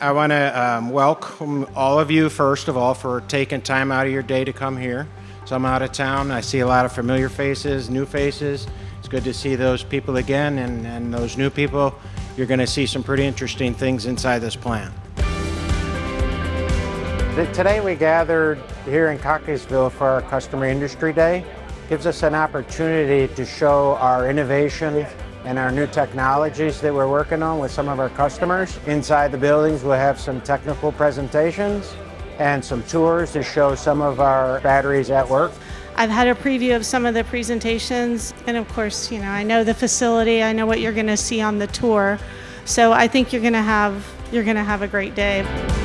I want to um, welcome all of you, first of all, for taking time out of your day to come here. So I'm out of town. I see a lot of familiar faces, new faces. It's good to see those people again, and, and those new people. You're going to see some pretty interesting things inside this plant. Today we gathered here in Cockeysville for our Customer Industry Day. Gives us an opportunity to show our innovation and our new technologies that we're working on with some of our customers. Inside the buildings we'll have some technical presentations and some tours to show some of our batteries at work. I've had a preview of some of the presentations and of course, you know, I know the facility, I know what you're going to see on the tour. So I think you're going to have you're going to have a great day.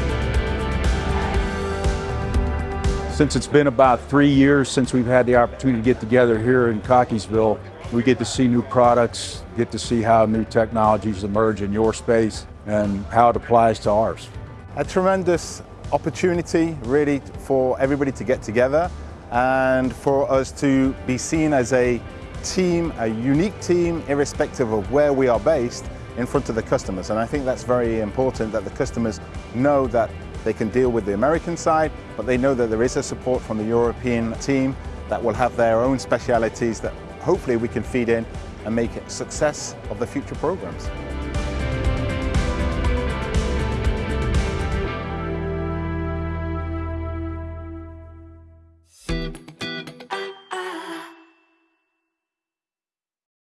Since it's been about three years since we've had the opportunity to get together here in Cockeysville, we get to see new products, get to see how new technologies emerge in your space and how it applies to ours. A tremendous opportunity really for everybody to get together and for us to be seen as a team, a unique team, irrespective of where we are based in front of the customers. And I think that's very important that the customers know that they can deal with the American side, but they know that there is a support from the European team that will have their own specialities that hopefully we can feed in and make success of the future programs.